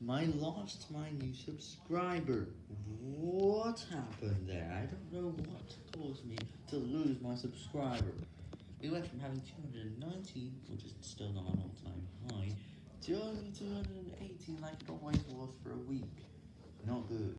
My lost my new subscriber. What happened there? I don't know what caused me to lose my subscriber. We went from having two hundred and nineteen, which is still not an all-time high, to only 280 like it always was for a week. Not good.